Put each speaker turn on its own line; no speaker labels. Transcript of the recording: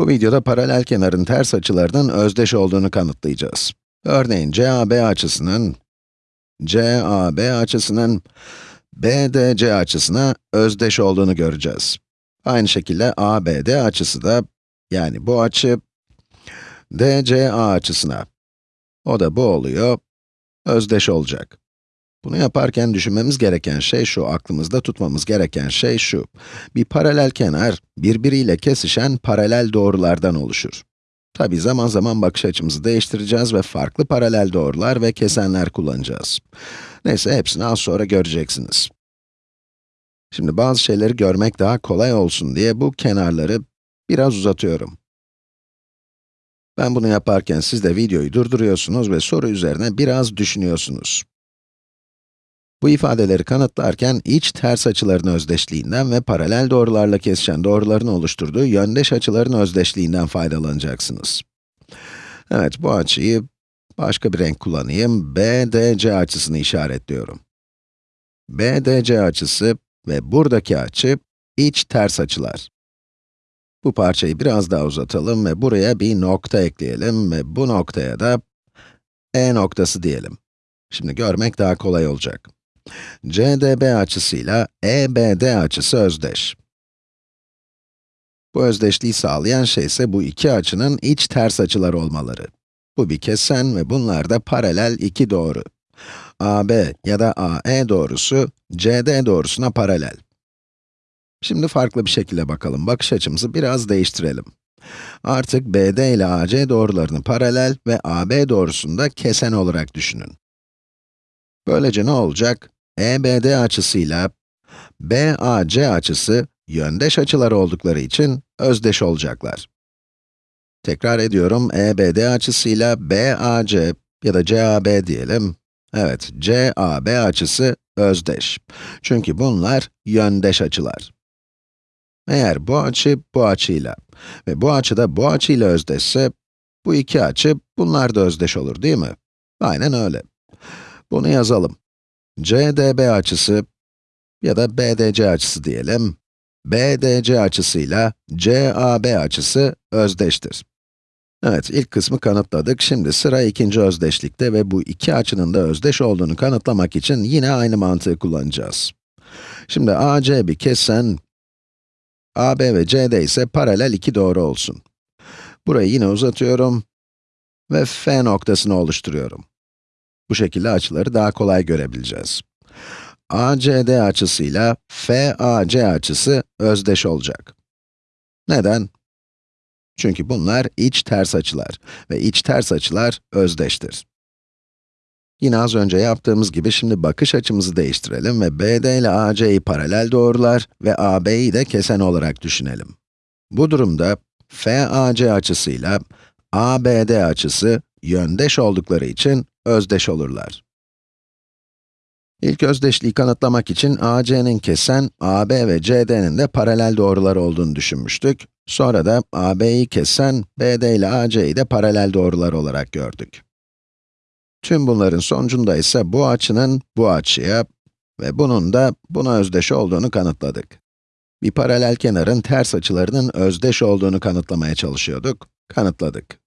Bu videoda paralel kenarın ters açılarının özdeş olduğunu kanıtlayacağız. Örneğin CAB açısının, CAB açısının BDC açısına özdeş olduğunu göreceğiz. Aynı şekilde ABD açısı da, yani bu açı, DCA açısına, o da bu oluyor, özdeş olacak. Bunu yaparken düşünmemiz gereken şey şu, aklımızda tutmamız gereken şey şu. Bir paralel kenar, birbiriyle kesişen paralel doğrulardan oluşur. Tabi zaman zaman bakış açımızı değiştireceğiz ve farklı paralel doğrular ve kesenler kullanacağız. Neyse, hepsini az sonra göreceksiniz. Şimdi bazı şeyleri görmek daha kolay olsun diye bu kenarları biraz uzatıyorum. Ben bunu yaparken siz de videoyu durduruyorsunuz ve soru üzerine biraz düşünüyorsunuz. Bu ifadeleri kanıtlarken iç ters açıların özdeşliğinden ve paralel doğrularla kesişen doğruların oluşturduğu yöndeş açıların özdeşliğinden faydalanacaksınız. Evet, bu açıyı başka bir renk kullanayım. BDC açısını işaretliyorum. BDC açısı ve buradaki açı iç ters açılar. Bu parçayı biraz daha uzatalım ve buraya bir nokta ekleyelim ve bu noktaya da E noktası diyelim. Şimdi görmek daha kolay olacak. CDB açısıyla EBD açısı özdeş. Bu özdeşliği sağlayan şey ise bu iki açının iç ters açılar olmaları. Bu bir kesen ve bunlar da paralel iki doğru. AB ya da AE doğrusu, CD doğrusuna paralel. Şimdi farklı bir şekilde bakalım, bakış açımızı biraz değiştirelim. Artık BD ile AC doğrularını paralel ve AB doğrusunu da kesen olarak düşünün. Böylece ne olacak? EBD açısıyla BAC açısı yöndeş açılar oldukları için özdeş olacaklar. Tekrar ediyorum, EBD açısıyla BAC ya da CAB diyelim. Evet, CAB açısı özdeş. Çünkü bunlar yöndeş açılar. Eğer bu açı bu açıyla ve bu açı da bu açıyla özdeşse, bu iki açı bunlar da özdeş olur değil mi? Aynen öyle. Bunu yazalım. CDB açısı ya da BDC açısı diyelim, BDC açısıyla CAB açısı özdeştir. Evet, ilk kısmı kanıtladık. Şimdi sıra ikinci özdeşlikte ve bu iki açının da özdeş olduğunu kanıtlamak için yine aynı mantığı kullanacağız. Şimdi AC bir kesen, AB ve CD ise paralel iki doğru olsun. Burayı yine uzatıyorum ve F noktasını oluşturuyorum. Bu şekilde açıları daha kolay görebileceğiz. ACD açısıyla FAC açısı özdeş olacak. Neden? Çünkü bunlar iç ters açılar ve iç ters açılar özdeştir. Yine az önce yaptığımız gibi şimdi bakış açımızı değiştirelim ve BD ile AC'yi paralel doğrular ve AB'yi de kesen olarak düşünelim. Bu durumda FAC açısıyla ABD açısı yöndeş oldukları için özdeş olurlar. İlk özdeşliği kanıtlamak için AC'nin kesen, AB ve CD'nin de paralel doğrular olduğunu düşünmüştük. Sonra da AB'yi kesen, BD ile AC'yi de paralel doğrular olarak gördük. Tüm bunların sonucunda ise bu açının bu açıya ve bunun da buna özdeş olduğunu kanıtladık. Bir paralel kenarın ters açılarının özdeş olduğunu kanıtlamaya çalışıyorduk, kanıtladık.